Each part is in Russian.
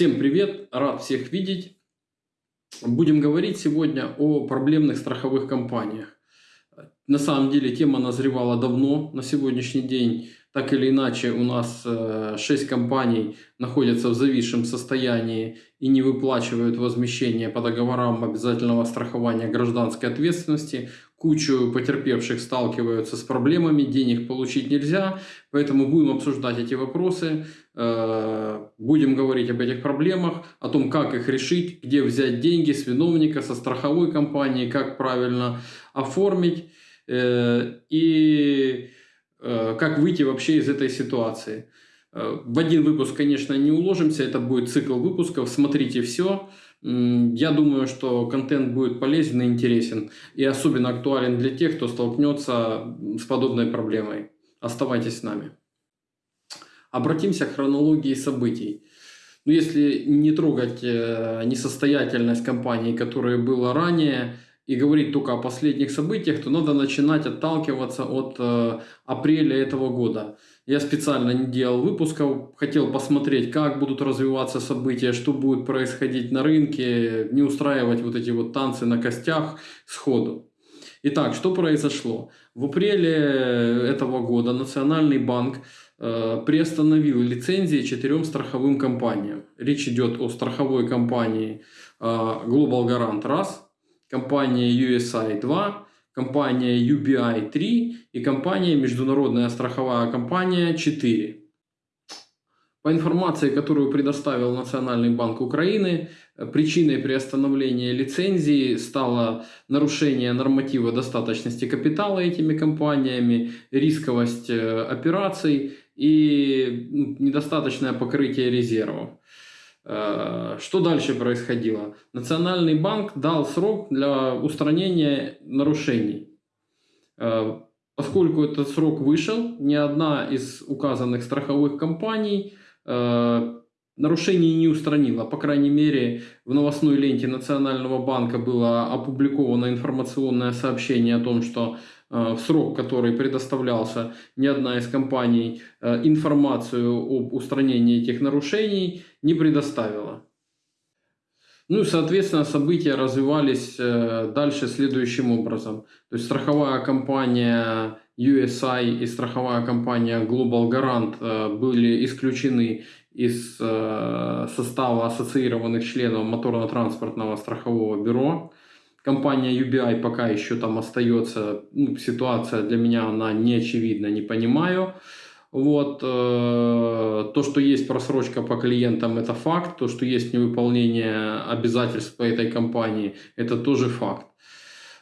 Всем привет, рад всех видеть. Будем говорить сегодня о проблемных страховых компаниях. На самом деле тема назревала давно. На сегодняшний день так или иначе у нас 6 э, компаний находятся в зависшем состоянии и не выплачивают возмещение по договорам обязательного страхования гражданской ответственности. Кучу потерпевших сталкиваются с проблемами, денег получить нельзя, поэтому будем обсуждать эти вопросы, э, будем говорить об этих проблемах, о том, как их решить, где взять деньги с виновника, со страховой компании, как правильно оформить э, и как выйти вообще из этой ситуации. Э, в один выпуск, конечно, не уложимся, это будет цикл выпусков, смотрите все. Я думаю, что контент будет полезен и интересен, и особенно актуален для тех, кто столкнется с подобной проблемой. Оставайтесь с нами. Обратимся к хронологии событий. Ну, если не трогать э, несостоятельность компании, которая была ранее, и говорить только о последних событиях, то надо начинать отталкиваться от э, апреля этого года. Я специально не делал выпусков, хотел посмотреть, как будут развиваться события, что будет происходить на рынке, не устраивать вот эти вот танцы на костях сходу. Итак, что произошло? В апреле этого года Национальный банк э, приостановил лицензии четырем страховым компаниям. Речь идет о страховой компании э, Global Garant раз, компания USI 2, компания UBI 3 и компания Международная страховая компания 4. По информации, которую предоставил Национальный банк Украины, причиной приостановления лицензии стало нарушение норматива достаточности капитала этими компаниями, рисковость э, операций и недостаточное покрытие резервов. Э, что дальше происходило? Национальный банк дал срок для устранения нарушений. Э, поскольку этот срок вышел, ни одна из указанных страховых компаний э, нарушений не устранила. По крайней мере, в новостной ленте Национального банка было опубликовано информационное сообщение о том, что в срок, который предоставлялся ни одна из компаний, э, информацию об устранении этих нарушений не предоставила. Ну и, соответственно, события развивались э, дальше следующим образом. То есть страховая компания USI и страховая компания Global Garant были исключены из состава ассоциированных членов моторно-транспортного страхового бюро. Компания UBI пока еще там остается, ну, ситуация для меня она не очевидна, не понимаю. Вот, э, то, что есть просрочка по клиентам, это факт. То, что есть невыполнение обязательств по этой компании, это тоже факт.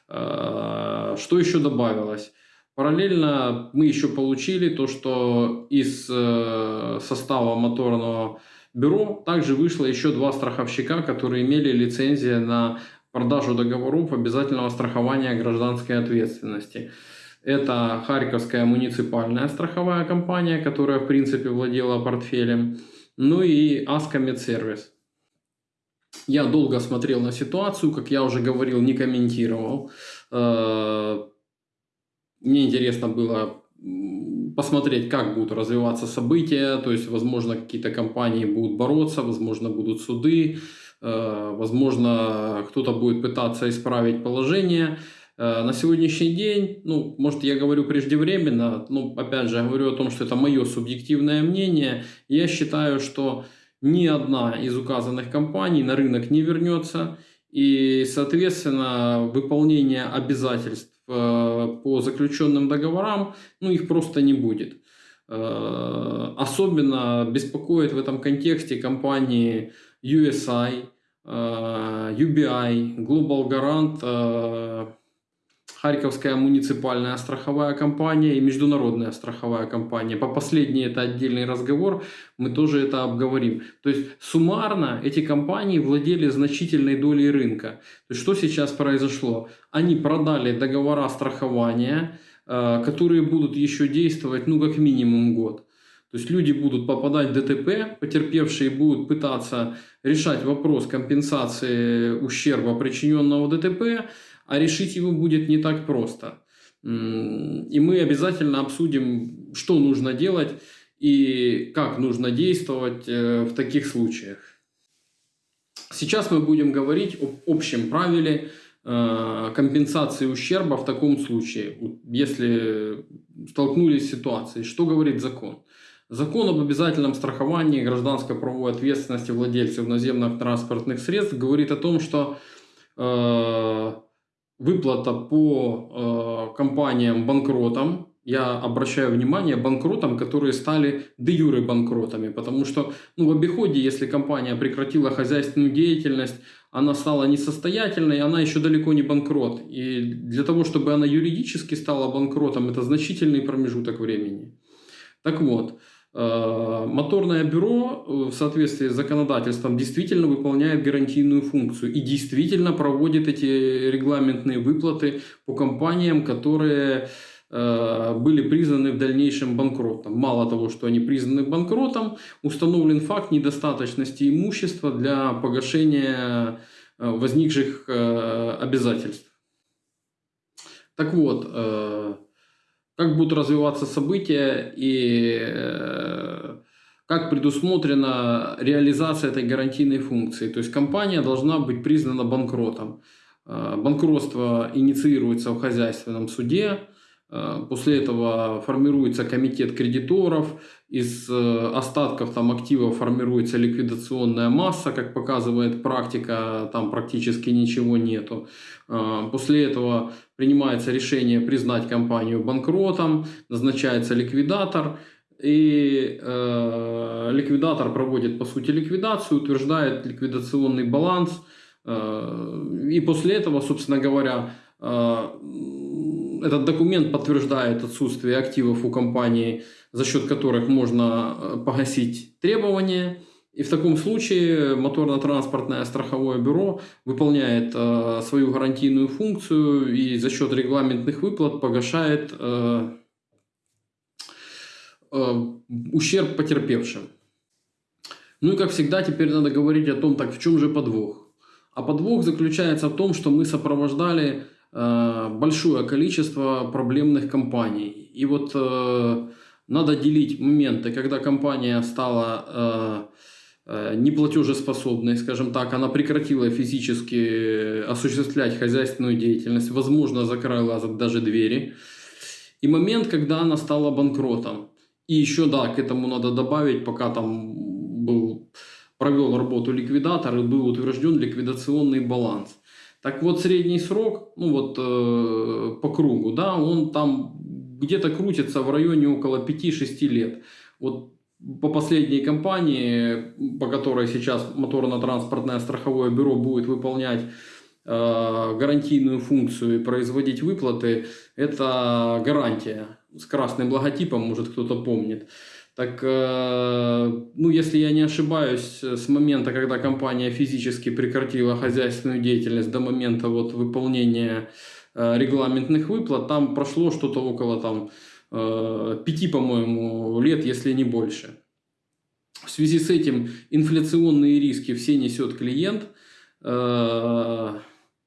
Э, что еще добавилось? Параллельно мы еще получили то, что из э, состава моторного бюро также вышло еще два страховщика, которые имели лицензии на продажу договоров обязательного страхования гражданской ответственности. Это Харьковская муниципальная страховая компания, которая в принципе владела портфелем, ну и Аска Медсервис. Я долго смотрел на ситуацию, как я уже говорил, не комментировал. Э, мне интересно было посмотреть, как будут развиваться события, то есть, возможно, какие-то компании будут бороться, возможно, будут суды, возможно, кто-то будет пытаться исправить положение. Э, на сегодняшний день, ну, может, я говорю преждевременно, но, опять же, я говорю о том, что это мое субъективное мнение. Я считаю, что ни одна из указанных компаний на рынок не вернется, и, соответственно, выполнение обязательств э, по заключенным договорам, ну, их просто не будет. Особенно беспокоит в этом контексте компании USI, UBI, Global Garant, э, Харьковская муниципальная страховая компания и международная страховая компания. По последней это отдельный разговор, мы тоже это обговорим. То есть суммарно эти компании владели значительной долей рынка. То есть что сейчас произошло? Они продали договора страхования, э, которые будут еще действовать ну как минимум год. То есть люди будут попадать в ДТП, потерпевшие будут пытаться решать вопрос компенсации ущерба, причиненного ДТП, а решить его будет не так просто. И мы обязательно обсудим, что нужно делать и как нужно действовать э, в таких случаях. Сейчас мы будем говорить об общем правиле э, компенсации ущерба в таком случае, если столкнулись с ситуацией. Что говорит закон? Закон об обязательном страховании гражданской правовой ответственности владельцев наземных транспортных средств говорит о том, что э, выплата по э, компаниям-банкротам я обращаю внимание банкротам, которые стали де юре банкротами, потому что ну, в обиходе, если компания прекратила хозяйственную деятельность, она стала несостоятельной, она еще далеко не банкрот. И для того, чтобы она юридически стала банкротом, это значительный промежуток времени. Так вот, э, моторное бюро э, в соответствии с законодательством действительно выполняет гарантийную функцию и действительно проводит эти регламентные выплаты по компаниям, которые были признаны в дальнейшем банкротом. Мало того, что они признаны банкротом, установлен факт недостаточности имущества для погашения э, возникших э, обязательств. Так вот, как будут развиваться события и как предусмотрена реализация этой гарантийной функции. То есть компания должна быть признана банкротом. Банкротство инициируется в хозяйственном суде, Э, после этого формируется комитет кредиторов, из э, остатков там активов формируется ликвидационная масса, как показывает практика, там практически ничего нету. Э, после этого принимается решение признать компанию банкротом, назначается ликвидатор, и э, ликвидатор проводит по сути ликвидацию, утверждает ликвидационный баланс, э, и после этого, собственно говоря, э, этот документ подтверждает отсутствие активов у компании, за счет которых можно э, погасить требования. И в таком случае моторно-транспортное страховое бюро выполняет э, свою гарантийную функцию и за счет регламентных выплат погашает э, э, ущерб потерпевшим. Ну и как всегда теперь надо говорить о том, так в чем же подвох. А подвох заключается в том, что мы сопровождали большое количество проблемных компаний. И вот э, надо делить моменты, когда компания стала э, неплатежеспособной, скажем так, она прекратила физически осуществлять хозяйственную деятельность, возможно, закрыла даже двери. И момент, когда она стала банкротом. И еще, да, к этому надо добавить, пока там был, провел работу ликвидатор и был утвержден ликвидационный баланс. Так вот, средний срок, ну вот э, по кругу, да, он там где-то крутится в районе около 5-6 лет. Вот по последней компании, по которой сейчас моторно-транспортное страховое бюро будет выполнять э, гарантийную функцию и производить выплаты, это гарантия с красным логотипом, может кто-то помнит. Так, э, ну, если я не ошибаюсь, с момента, когда компания физически прекратила хозяйственную деятельность до момента вот выполнения э, регламентных выплат, там прошло что-то около там э, пяти, по-моему, лет, если не больше. В связи с этим инфляционные риски все несет клиент.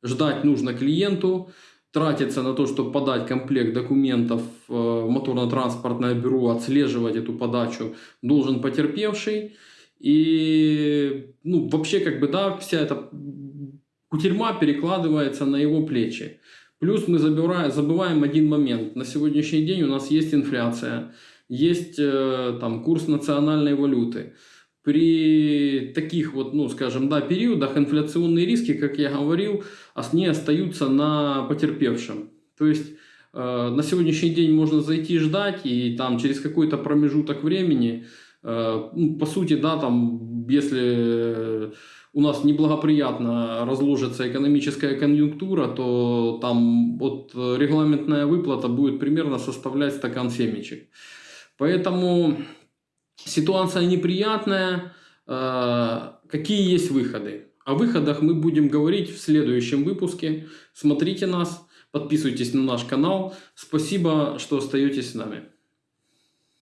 Ждать нужно клиенту тратится на то, чтобы подать комплект документов э, в моторно-транспортное бюро, отслеживать эту подачу должен потерпевший. И ну, вообще как бы да, вся эта кутерьма перекладывается на его плечи. Плюс мы забираем, забываем один момент. На сегодняшний день у нас есть инфляция, есть э, там курс национальной валюты при таких вот, ну, скажем, да, периодах инфляционные риски, как я говорил, они остаются на потерпевшем. То есть э, на сегодняшний день можно зайти ждать, и там через какой-то промежуток времени, э, ну, по сути, да, там, если у нас неблагоприятно разложится экономическая конъюнктура, то там вот регламентная выплата будет примерно составлять стакан семечек. Поэтому Ситуация неприятная. Э, какие есть выходы? О выходах мы будем говорить в следующем выпуске. Смотрите нас, подписывайтесь на наш канал. Спасибо, что остаетесь с нами.